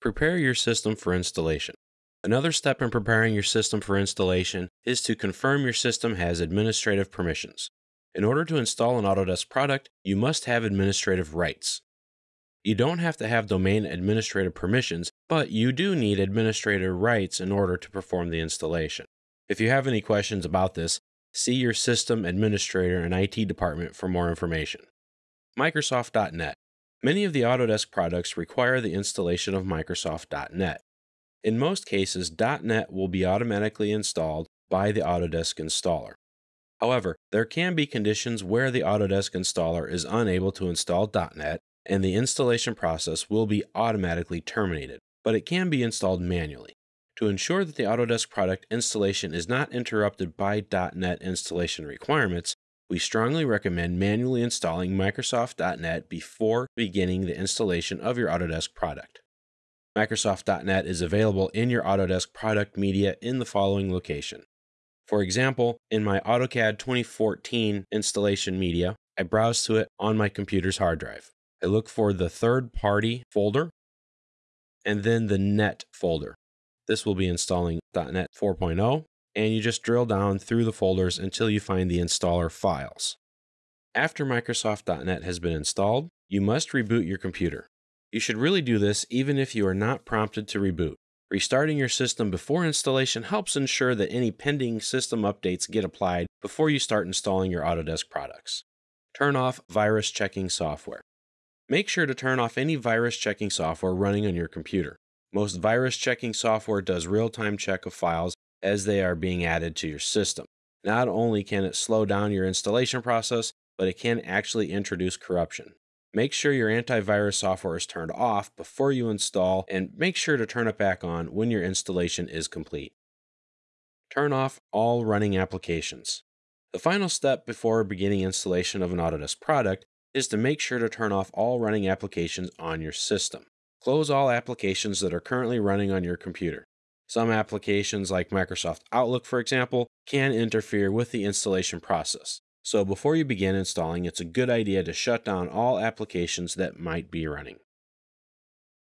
Prepare your system for installation. Another step in preparing your system for installation is to confirm your system has administrative permissions. In order to install an Autodesk product, you must have administrative rights. You don't have to have domain administrative permissions, but you do need administrator rights in order to perform the installation. If you have any questions about this, see your system administrator and IT department for more information. Microsoft.NET. Many of the Autodesk products require the installation of Microsoft.NET. In most cases, .NET will be automatically installed by the Autodesk installer. However, there can be conditions where the Autodesk installer is unable to install .NET and the installation process will be automatically terminated, but it can be installed manually. To ensure that the Autodesk product installation is not interrupted by .NET installation requirements, we strongly recommend manually installing Microsoft.NET before beginning the installation of your Autodesk product. Microsoft.NET is available in your Autodesk product media in the following location. For example, in my AutoCAD 2014 installation media, I browse to it on my computer's hard drive. I look for the third party folder and then the net folder. This will be installing .NET 4.0 and you just drill down through the folders until you find the installer files. After Microsoft.NET has been installed, you must reboot your computer. You should really do this even if you are not prompted to reboot. Restarting your system before installation helps ensure that any pending system updates get applied before you start installing your Autodesk products. Turn off virus checking software. Make sure to turn off any virus checking software running on your computer. Most virus checking software does real time check of files as they are being added to your system. Not only can it slow down your installation process, but it can actually introduce corruption. Make sure your antivirus software is turned off before you install and make sure to turn it back on when your installation is complete. Turn off all running applications. The final step before beginning installation of an Autodesk product is to make sure to turn off all running applications on your system. Close all applications that are currently running on your computer. Some applications, like Microsoft Outlook, for example, can interfere with the installation process. So before you begin installing, it's a good idea to shut down all applications that might be running.